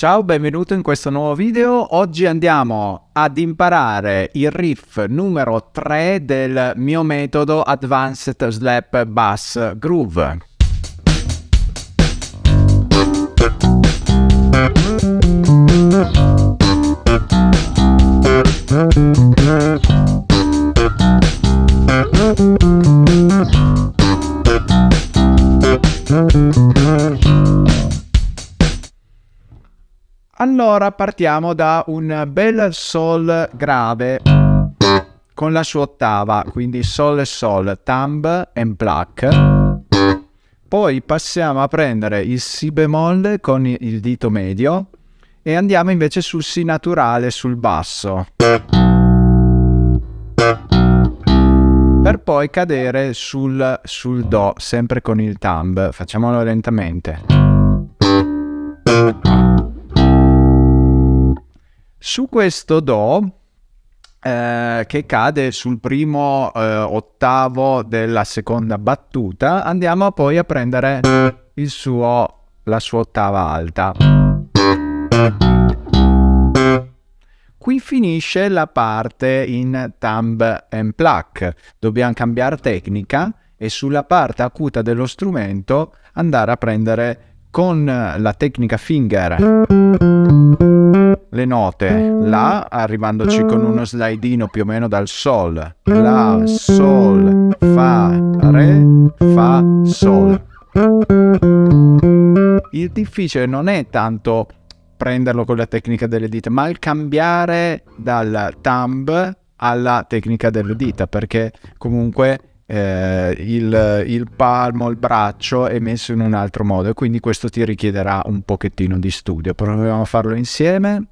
Ciao, benvenuto in questo nuovo video. Oggi andiamo ad imparare il riff numero 3 del mio metodo Advanced Slap Bass Groove. Allora partiamo da un bel sol grave con la sua ottava, quindi sol e sol, thumb and pluck. Poi passiamo a prendere il si bemolle con il dito medio e andiamo invece sul si naturale sul basso. Per poi cadere sul, sul do, sempre con il thumb. Facciamolo lentamente. Su questo Do, eh, che cade sul primo eh, ottavo della seconda battuta, andiamo poi a prendere suo, la sua ottava alta. Qui finisce la parte in thumb and pluck. Dobbiamo cambiare tecnica e sulla parte acuta dello strumento andare a prendere con la tecnica finger le note La arrivandoci con uno slidino più o meno dal Sol. La, Sol, Fa, Re, Fa, Sol. Il difficile non è tanto prenderlo con la tecnica delle dita ma il cambiare dal thumb alla tecnica delle dita perché comunque eh, il, il, palmo, il braccio è messo in un altro modo e quindi questo ti richiederà un pochettino di studio. Proviamo a farlo insieme.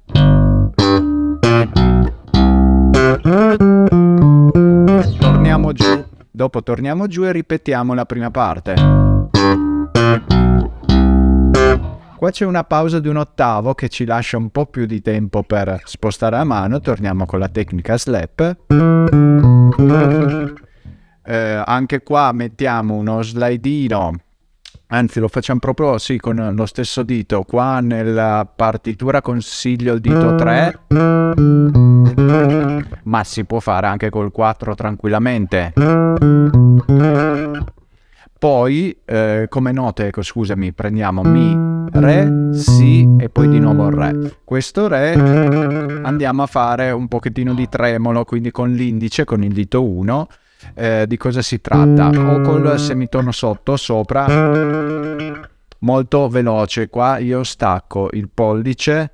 Torniamo giù, dopo torniamo giù e ripetiamo la prima parte. Qua c'è una pausa di un ottavo che ci lascia un po' più di tempo per spostare la mano. Torniamo con la tecnica slap eh, anche qua mettiamo uno slidino anzi lo facciamo proprio sì con lo stesso dito. Qua nella partitura consiglio il dito 3 ma si può fare anche col 4 tranquillamente. Poi eh, come note ecco scusami prendiamo mi re si e poi di nuovo re. Questo re andiamo a fare un pochettino di tremolo quindi con l'indice con il dito 1 eh, di cosa si tratta. O col semitono sotto sopra. Molto veloce qua. Io stacco il pollice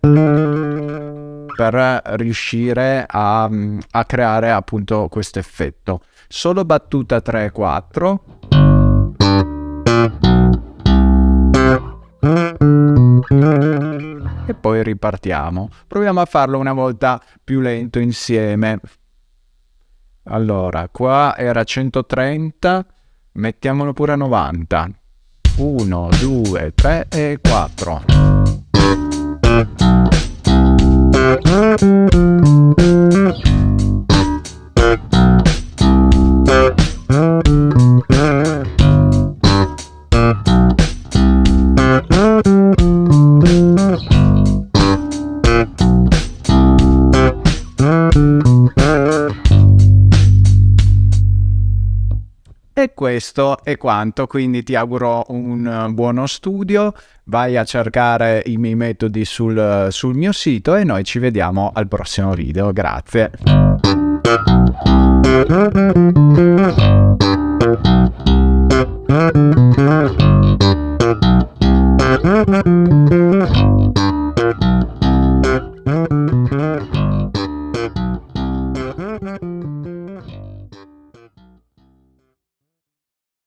per riuscire a, a creare appunto questo effetto. Solo battuta 3 4 e poi ripartiamo. Proviamo a farlo una volta più lento insieme allora, qua era 130, mettiamolo pure a 90. 1, 2, 3 e 4. E questo è quanto, quindi ti auguro un eh, buono studio, vai a cercare i miei metodi sul, sul mio sito e noi ci vediamo al prossimo video, grazie.